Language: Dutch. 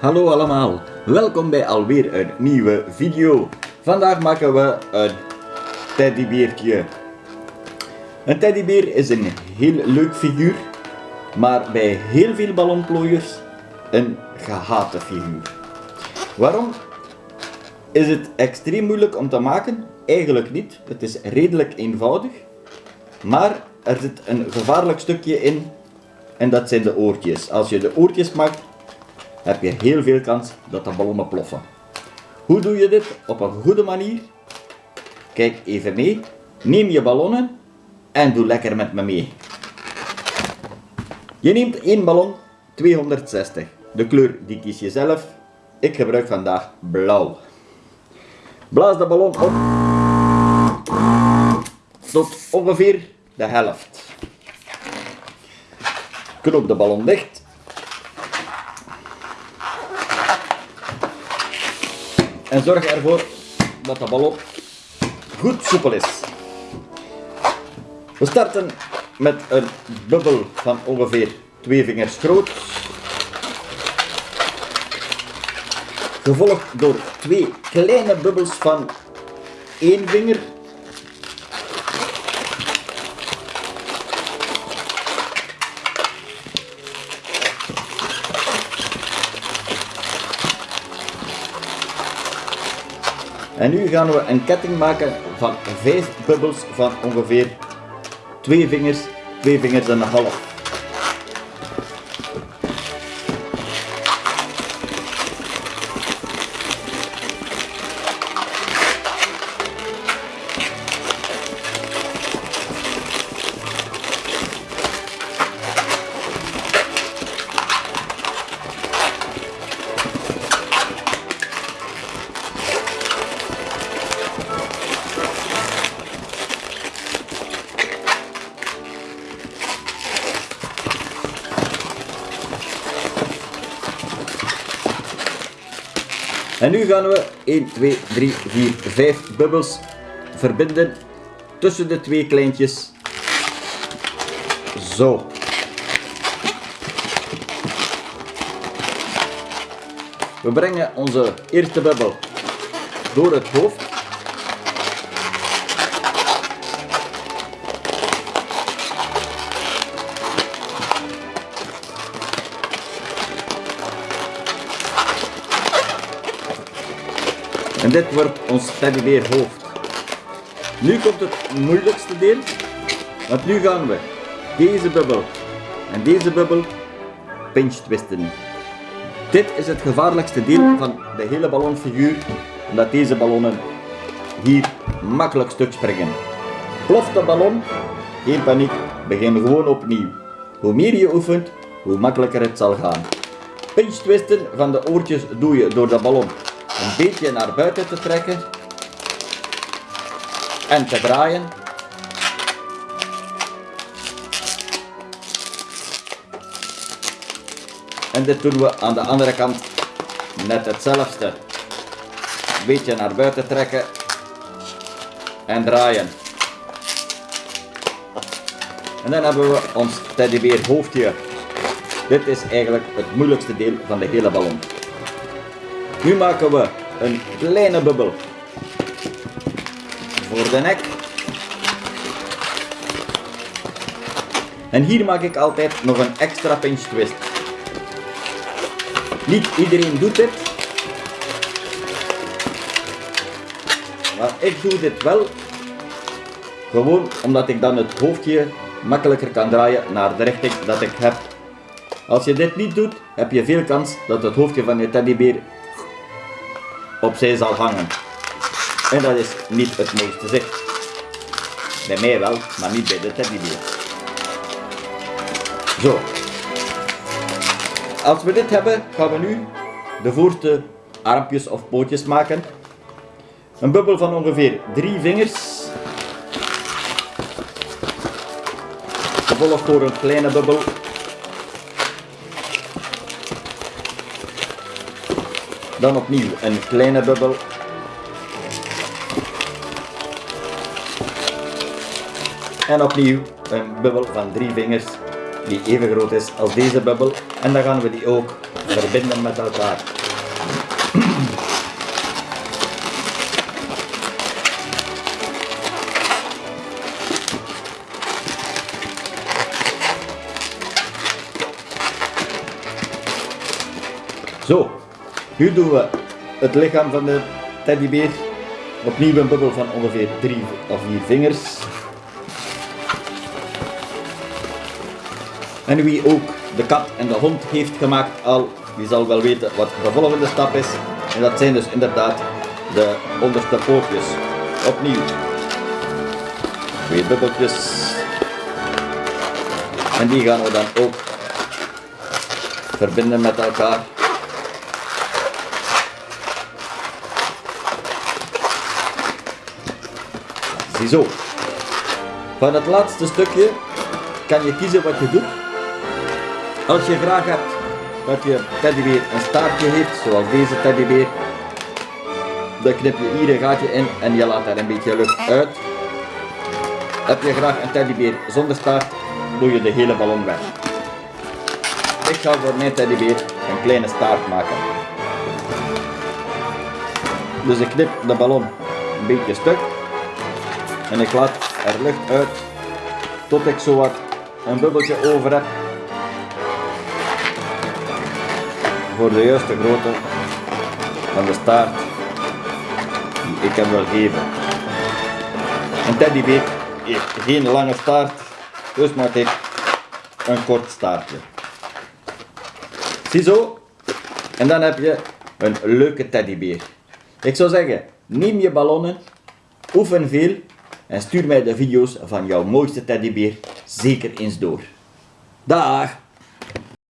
Hallo allemaal, welkom bij alweer een nieuwe video. Vandaag maken we een teddybeertje. Een teddybeer is een heel leuk figuur, maar bij heel veel ballonplooiers een gehate figuur. Waarom is het extreem moeilijk om te maken? Eigenlijk niet, het is redelijk eenvoudig. Maar er zit een gevaarlijk stukje in en dat zijn de oortjes. Als je de oortjes maakt, heb je heel veel kans dat de ballonnen ploffen. Hoe doe je dit op een goede manier? Kijk even mee. Neem je ballonnen en doe lekker met me mee. Je neemt één ballon 260. De kleur die kies je zelf. Ik gebruik vandaag blauw. Blaas de ballon op tot ongeveer de helft. Knoop de ballon dicht. En zorg ervoor dat de ballon goed soepel is. We starten met een bubbel van ongeveer twee vingers groot. Gevolgd door twee kleine bubbels van één vinger. En nu gaan we een ketting maken van 5 bubbels van ongeveer 2 vingers, 2 vingers en een half. En nu gaan we 1, 2, 3, 4, 5 bubbels verbinden tussen de twee kleintjes. Zo. We brengen onze eerste bubbel door het hoofd. Dit wordt ons teddybeer hoofd. Nu komt het moeilijkste deel, want nu gaan we deze bubbel en deze bubbel pinch twisten. Dit is het gevaarlijkste deel van de hele ballonfiguur, omdat deze ballonnen hier makkelijk stuk springen. Ploft de ballon, geen paniek, begin gewoon opnieuw. Hoe meer je oefent, hoe makkelijker het zal gaan. Pinch twisten van de oortjes doe je door de ballon een beetje naar buiten te trekken en te draaien. En dit doen we aan de andere kant net hetzelfde. Een beetje naar buiten trekken en draaien. En dan hebben we ons teddybeer hoofdje. Dit is eigenlijk het moeilijkste deel van de hele ballon. Nu maken we een kleine bubbel voor de nek. En hier maak ik altijd nog een extra pinch twist. Niet iedereen doet dit. Maar ik doe dit wel. Gewoon omdat ik dan het hoofdje makkelijker kan draaien naar de richting dat ik heb. Als je dit niet doet, heb je veel kans dat het hoofdje van je teddybeer opzij zal hangen. En dat is niet het mooiste zicht. Bij mij wel, maar niet bij de teddybeer. Zo. Als we dit hebben, gaan we nu de voorste armpjes of pootjes maken. Een bubbel van ongeveer drie vingers. Gevolgd door een kleine bubbel Dan opnieuw een kleine bubbel. En opnieuw een bubbel van drie vingers die even groot is als deze bubbel. En dan gaan we die ook verbinden met elkaar. Zo, nu doen we het lichaam van de teddybeer. Opnieuw een bubbel van ongeveer 3 of 4 vingers. En wie ook de kat en de hond heeft gemaakt al, die zal wel weten wat de volgende stap is. En dat zijn dus inderdaad de onderste pootjes. Opnieuw. Twee bubbeltjes. En die gaan we dan ook verbinden met elkaar. Ziezo. Van het laatste stukje kan je kiezen wat je doet. Als je graag hebt dat je teddybeer een staartje heeft, zoals deze teddybeer, dan knip je hier een gaatje in en je laat daar een beetje lucht uit. Heb je graag een teddybeer zonder staart, doe je de hele ballon weg. Ik ga voor mijn teddybeer een kleine staart maken. Dus ik knip de ballon een beetje stuk en ik laat er lucht uit tot ik zo wat een bubbeltje over heb voor de juiste grootte van de staart die ik hem wil geven. Een teddybeer heeft geen lange staart, dus maak ik een kort staartje. Ziezo, en dan heb je een leuke teddybeer. Ik zou zeggen, neem je ballonnen, oefen veel en stuur mij de video's van jouw mooiste teddybeer zeker eens door. Dag!